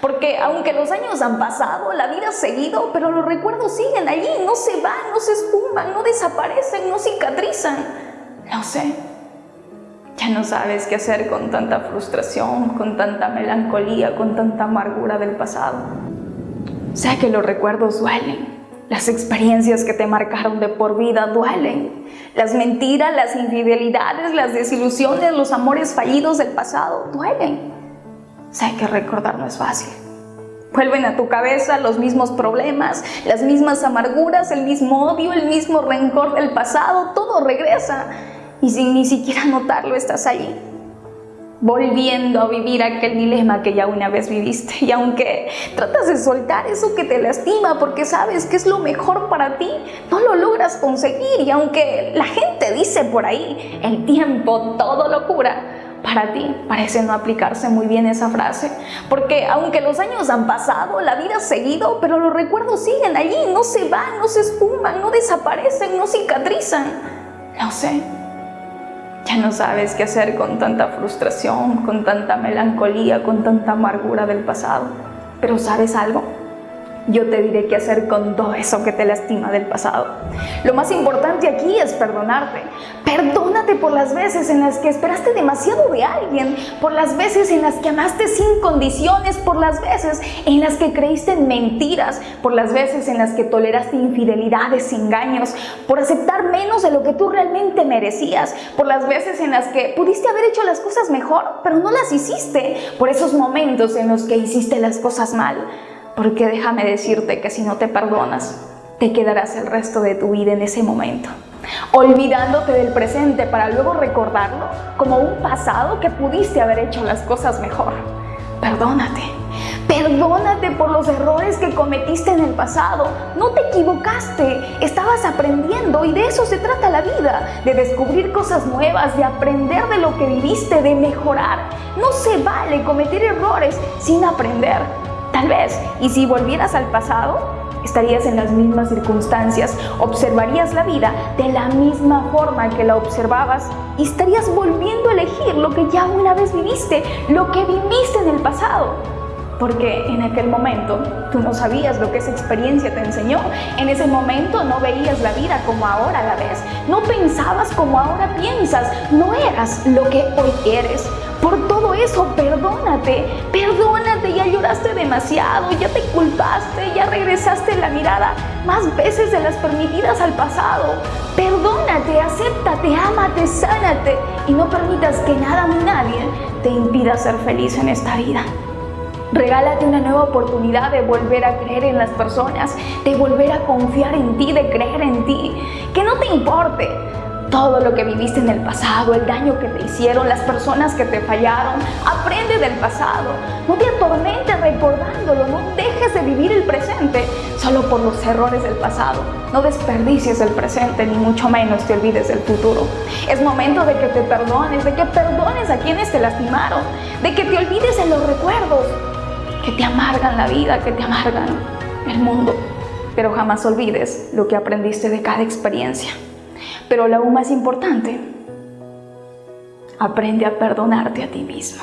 Porque aunque los años han pasado, la vida ha seguido, pero los recuerdos siguen allí, no se van, no se esfuman, no desaparecen, no cicatrizan. No sé, ya no sabes qué hacer con tanta frustración, con tanta melancolía, con tanta amargura del pasado. Sé que los recuerdos duelen, las experiencias que te marcaron de por vida duelen. Las mentiras, las infidelidades, las desilusiones, los amores fallidos del pasado duelen. Sé que recordar no es fácil. Vuelven a tu cabeza los mismos problemas, las mismas amarguras, el mismo odio, el mismo rencor del pasado, todo regresa y sin ni siquiera notarlo estás allí volviendo a vivir aquel dilema que ya una vez viviste. Y aunque tratas de soltar eso que te lastima porque sabes que es lo mejor para ti, no lo logras conseguir. Y aunque la gente dice por ahí, el tiempo todo lo cura, para ti parece no aplicarse muy bien esa frase, porque aunque los años han pasado, la vida ha seguido, pero los recuerdos siguen allí, no se van, no se esfuman, no desaparecen, no cicatrizan. No sé, ya no sabes qué hacer con tanta frustración, con tanta melancolía, con tanta amargura del pasado. Pero ¿sabes algo? Yo te diré qué hacer con todo eso que te lastima del pasado. Lo más importante aquí es perdonarte. Perdónate por las veces en las que esperaste demasiado de alguien, por las veces en las que amaste sin condiciones, por las veces en las que creíste en mentiras, por las veces en las que toleraste infidelidades, engaños, por aceptar menos de lo que tú realmente merecías, por las veces en las que pudiste haber hecho las cosas mejor, pero no las hiciste, por esos momentos en los que hiciste las cosas mal. Porque déjame decirte que si no te perdonas, te quedarás el resto de tu vida en ese momento, olvidándote del presente para luego recordarlo como un pasado que pudiste haber hecho las cosas mejor. Perdónate, perdónate por los errores que cometiste en el pasado. No te equivocaste, estabas aprendiendo y de eso se trata la vida, de descubrir cosas nuevas, de aprender de lo que viviste, de mejorar. No se vale cometer errores sin aprender. Tal vez, y si volvieras al pasado, estarías en las mismas circunstancias, observarías la vida de la misma forma que la observabas y estarías volviendo a elegir lo que ya una vez viviste, lo que viviste en el pasado. Porque en aquel momento tú no sabías lo que esa experiencia te enseñó. En ese momento no veías la vida como ahora la ves. No pensabas como ahora piensas. No eras lo que hoy eres. Por todo eso, perdónate, perdónate, ya lloraste demasiado, ya te culpaste, ya regresaste la mirada más veces de las permitidas al pasado. Perdónate, acéptate, ámate, sánate y no permitas que nada ni nadie te impida ser feliz en esta vida. Regálate una nueva oportunidad de volver a creer en las personas, de volver a confiar en ti, de creer en ti. Que no te importe todo lo que viviste en el pasado, el daño que te hicieron, las personas que te fallaron. Aprende del pasado. No te atormentes recordándolo. No dejes de vivir el presente solo por los errores del pasado. No desperdicies el presente, ni mucho menos te olvides del futuro. Es momento de que te perdones, de que perdones a quienes te lastimaron, de que te olvides de los recuerdos que te amargan la vida, que te amargan el mundo. Pero jamás olvides lo que aprendiste de cada experiencia. Pero lo aún más importante, aprende a perdonarte a ti mismo.